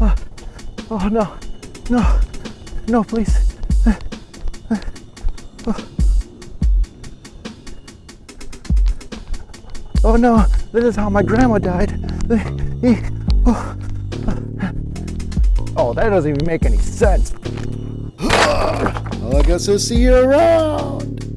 Oh, oh no, no, no, please. Oh no, this is how my grandma died. Oh, oh that doesn't even make any sense. Well, I guess I'll see you around.